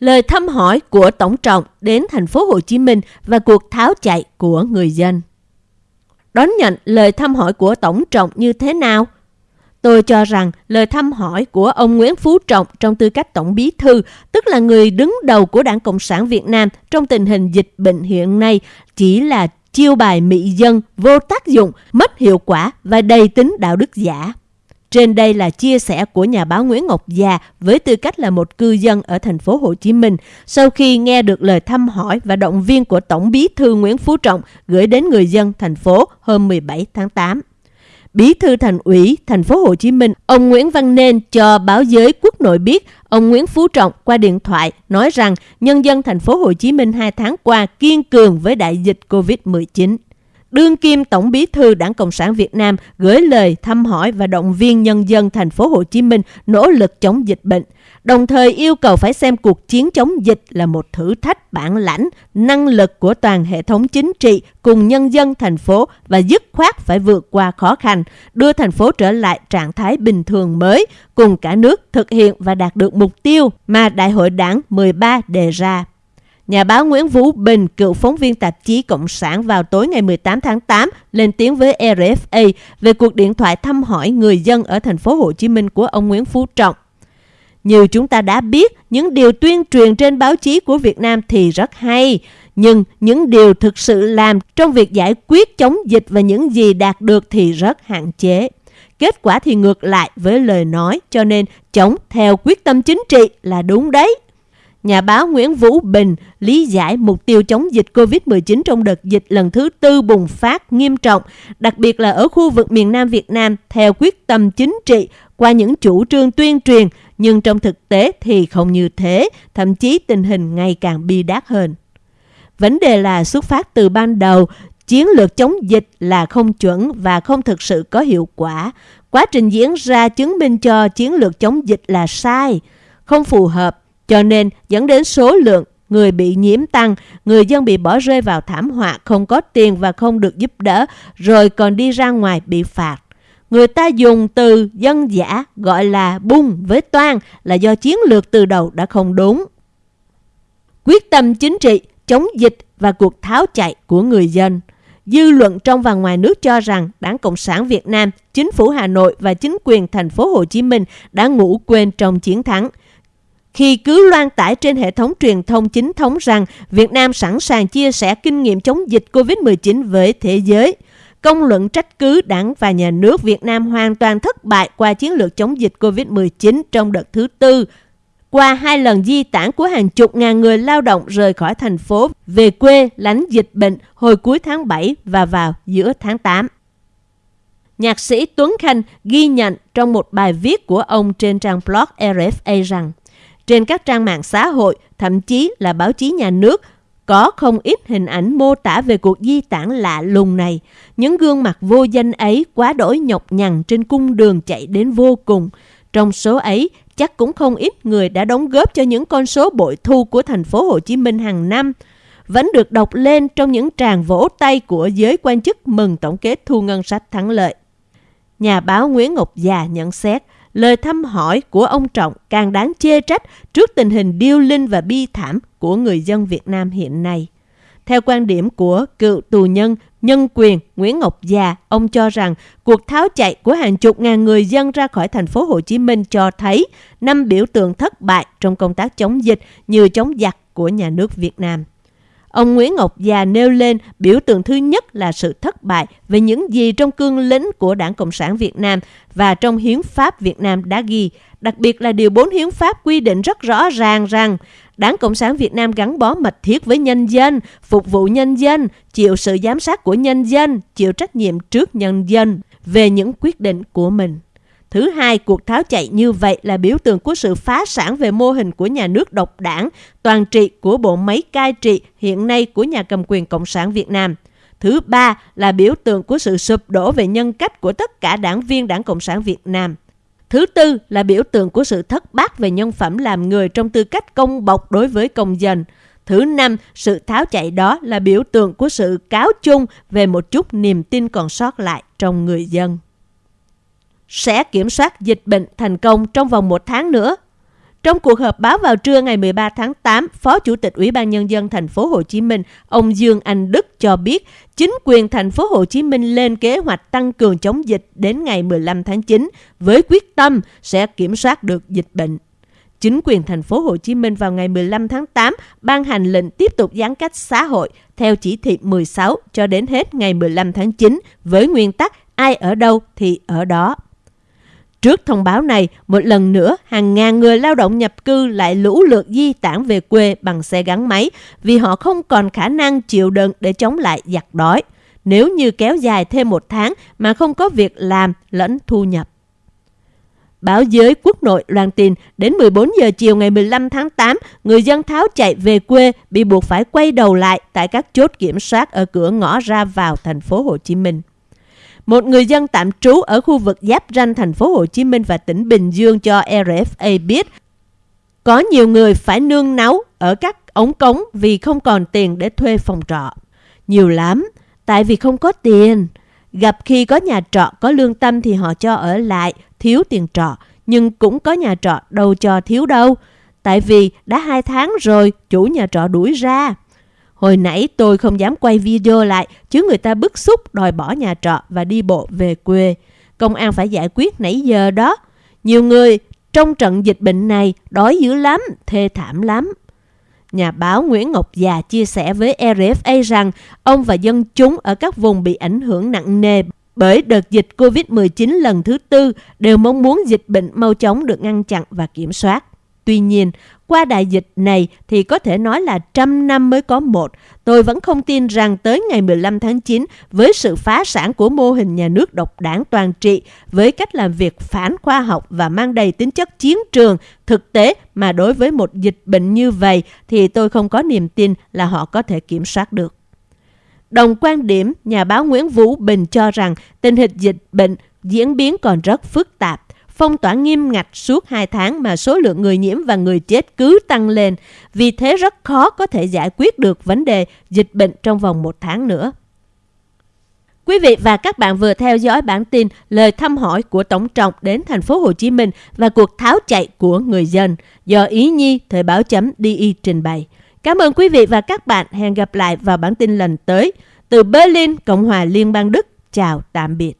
lời thăm hỏi của Tổng trọng đến thành phố Hồ Chí Minh và cuộc tháo chạy của người dân. Đón nhận lời thăm hỏi của Tổng trọng như thế nào? Tôi cho rằng lời thăm hỏi của ông Nguyễn Phú Trọng trong tư cách Tổng Bí Thư, tức là người đứng đầu của Đảng Cộng sản Việt Nam trong tình hình dịch bệnh hiện nay, chỉ là chiêu bài mị dân, vô tác dụng, mất hiệu quả và đầy tính đạo đức giả. Trên đây là chia sẻ của nhà báo Nguyễn Ngọc Già với tư cách là một cư dân ở thành phố Hồ Chí Minh sau khi nghe được lời thăm hỏi và động viên của Tổng bí thư Nguyễn Phú Trọng gửi đến người dân thành phố hôm 17 tháng 8. Bí thư thành ủy thành phố Hồ Chí Minh, ông Nguyễn Văn Nên cho báo giới quốc nội biết, ông Nguyễn Phú Trọng qua điện thoại nói rằng nhân dân thành phố Hồ Chí Minh hai tháng qua kiên cường với đại dịch Covid-19 đương kim tổng bí thư Đảng Cộng sản Việt Nam gửi lời thăm hỏi và động viên nhân dân thành phố Hồ Chí Minh nỗ lực chống dịch bệnh, đồng thời yêu cầu phải xem cuộc chiến chống dịch là một thử thách bản lãnh, năng lực của toàn hệ thống chính trị cùng nhân dân thành phố và dứt khoát phải vượt qua khó khăn, đưa thành phố trở lại trạng thái bình thường mới, cùng cả nước thực hiện và đạt được mục tiêu mà Đại hội Đảng 13 đề ra. Nhà báo Nguyễn Vũ Bình, cựu phóng viên tạp chí Cộng sản vào tối ngày 18 tháng 8 lên tiếng với RFA về cuộc điện thoại thăm hỏi người dân ở thành phố Hồ Chí Minh của ông Nguyễn Phú Trọng. Như chúng ta đã biết, những điều tuyên truyền trên báo chí của Việt Nam thì rất hay, nhưng những điều thực sự làm trong việc giải quyết chống dịch và những gì đạt được thì rất hạn chế. Kết quả thì ngược lại với lời nói, cho nên chống theo quyết tâm chính trị là đúng đấy. Nhà báo Nguyễn Vũ Bình lý giải mục tiêu chống dịch COVID-19 trong đợt dịch lần thứ tư bùng phát nghiêm trọng, đặc biệt là ở khu vực miền Nam Việt Nam theo quyết tâm chính trị qua những chủ trương tuyên truyền, nhưng trong thực tế thì không như thế, thậm chí tình hình ngày càng bi đát hơn. Vấn đề là xuất phát từ ban đầu, chiến lược chống dịch là không chuẩn và không thực sự có hiệu quả. Quá trình diễn ra chứng minh cho chiến lược chống dịch là sai, không phù hợp cho nên dẫn đến số lượng người bị nhiễm tăng, người dân bị bỏ rơi vào thảm họa không có tiền và không được giúp đỡ, rồi còn đi ra ngoài bị phạt. Người ta dùng từ dân giả gọi là bung với toan là do chiến lược từ đầu đã không đúng. Quyết tâm chính trị, chống dịch và cuộc tháo chạy của người dân. Dư luận trong và ngoài nước cho rằng Đảng Cộng sản Việt Nam, chính phủ Hà Nội và chính quyền thành phố Hồ Chí Minh đã ngủ quên trong chiến thắng khi cứ loan tải trên hệ thống truyền thông chính thống rằng Việt Nam sẵn sàng chia sẻ kinh nghiệm chống dịch COVID-19 với thế giới. Công luận trách cứ đảng và nhà nước Việt Nam hoàn toàn thất bại qua chiến lược chống dịch COVID-19 trong đợt thứ tư. Qua hai lần di tản của hàng chục ngàn người lao động rời khỏi thành phố, về quê, lánh dịch bệnh hồi cuối tháng 7 và vào giữa tháng 8. Nhạc sĩ Tuấn Khanh ghi nhận trong một bài viết của ông trên trang blog RFA rằng trên các trang mạng xã hội, thậm chí là báo chí nhà nước, có không ít hình ảnh mô tả về cuộc di tản lạ lùng này. Những gương mặt vô danh ấy quá đổi nhọc nhằn trên cung đường chạy đến vô cùng. Trong số ấy, chắc cũng không ít người đã đóng góp cho những con số bội thu của thành phố Hồ Chí Minh hàng năm. Vẫn được đọc lên trong những tràng vỗ tay của giới quan chức mừng tổng kết thu ngân sách thắng lợi. Nhà báo Nguyễn Ngọc Già nhận xét, lời thăm hỏi của ông Trọng càng đáng chê trách trước tình hình điêu linh và bi thảm của người dân Việt Nam hiện nay. Theo quan điểm của cựu tù nhân nhân quyền Nguyễn Ngọc Già, ông cho rằng cuộc tháo chạy của hàng chục ngàn người dân ra khỏi thành phố Hồ Chí Minh cho thấy năm biểu tượng thất bại trong công tác chống dịch như chống giặc của nhà nước Việt Nam. Ông Nguyễn Ngọc Già nêu lên biểu tượng thứ nhất là sự thất bại về những gì trong cương lĩnh của Đảng Cộng sản Việt Nam và trong Hiến pháp Việt Nam đã ghi, đặc biệt là Điều 4 Hiến pháp quy định rất rõ ràng rằng Đảng Cộng sản Việt Nam gắn bó mật thiết với nhân dân, phục vụ nhân dân, chịu sự giám sát của nhân dân, chịu trách nhiệm trước nhân dân về những quyết định của mình. Thứ hai, cuộc tháo chạy như vậy là biểu tượng của sự phá sản về mô hình của nhà nước độc đảng, toàn trị của bộ máy cai trị hiện nay của nhà cầm quyền Cộng sản Việt Nam. Thứ ba là biểu tượng của sự sụp đổ về nhân cách của tất cả đảng viên Đảng Cộng sản Việt Nam. Thứ tư là biểu tượng của sự thất bát về nhân phẩm làm người trong tư cách công bộc đối với công dân. Thứ năm, sự tháo chạy đó là biểu tượng của sự cáo chung về một chút niềm tin còn sót lại trong người dân sẽ kiểm soát dịch bệnh thành công trong vòng một tháng nữa. Trong cuộc họp báo vào trưa ngày 13 tháng 8, Phó Chủ tịch Ủy ban nhân dân thành phố Hồ Chí Minh, ông Dương Anh Đức cho biết, chính quyền thành phố Hồ Chí Minh lên kế hoạch tăng cường chống dịch đến ngày 15 tháng 9 với quyết tâm sẽ kiểm soát được dịch bệnh. Chính quyền thành phố Hồ Chí Minh vào ngày 15 tháng 8 ban hành lệnh tiếp tục giãn cách xã hội theo chỉ thị 16 cho đến hết ngày 15 tháng 9 với nguyên tắc ai ở đâu thì ở đó. Trước thông báo này, một lần nữa, hàng ngàn người lao động nhập cư lại lũ lượt di tản về quê bằng xe gắn máy vì họ không còn khả năng chịu đựng để chống lại giặc đói. Nếu như kéo dài thêm một tháng mà không có việc làm lẫn thu nhập. Báo giới quốc nội loan tin đến 14 giờ chiều ngày 15 tháng 8, người dân tháo chạy về quê bị buộc phải quay đầu lại tại các chốt kiểm soát ở cửa ngõ ra vào thành phố Hồ Chí Minh. Một người dân tạm trú ở khu vực giáp ranh thành phố Hồ Chí Minh và tỉnh Bình Dương cho RFA biết có nhiều người phải nương náu ở các ống cống vì không còn tiền để thuê phòng trọ. Nhiều lắm, tại vì không có tiền. Gặp khi có nhà trọ có lương tâm thì họ cho ở lại, thiếu tiền trọ. Nhưng cũng có nhà trọ đâu cho thiếu đâu. Tại vì đã hai tháng rồi, chủ nhà trọ đuổi ra. Hồi nãy tôi không dám quay video lại, chứ người ta bức xúc đòi bỏ nhà trọ và đi bộ về quê. Công an phải giải quyết nãy giờ đó. Nhiều người trong trận dịch bệnh này đói dữ lắm, thê thảm lắm. Nhà báo Nguyễn Ngọc Già chia sẻ với RFA rằng ông và dân chúng ở các vùng bị ảnh hưởng nặng nề bởi đợt dịch COVID-19 lần thứ tư đều mong muốn dịch bệnh mau chóng được ngăn chặn và kiểm soát. Tuy nhiên, qua đại dịch này thì có thể nói là trăm năm mới có một. Tôi vẫn không tin rằng tới ngày 15 tháng 9, với sự phá sản của mô hình nhà nước độc đảng toàn trị, với cách làm việc phản khoa học và mang đầy tính chất chiến trường, thực tế mà đối với một dịch bệnh như vậy thì tôi không có niềm tin là họ có thể kiểm soát được. Đồng quan điểm, nhà báo Nguyễn Vũ Bình cho rằng tình hình dịch bệnh diễn biến còn rất phức tạp phong tỏa nghiêm ngặt suốt 2 tháng mà số lượng người nhiễm và người chết cứ tăng lên. Vì thế rất khó có thể giải quyết được vấn đề dịch bệnh trong vòng một tháng nữa. Quý vị và các bạn vừa theo dõi bản tin lời thăm hỏi của Tổng trọng đến thành phố Hồ Chí Minh và cuộc tháo chạy của người dân do Ý Nhi Thời báo chấm DI trình bày. Cảm ơn quý vị và các bạn. Hẹn gặp lại vào bản tin lần tới. Từ Berlin, Cộng hòa Liên bang Đức. Chào tạm biệt.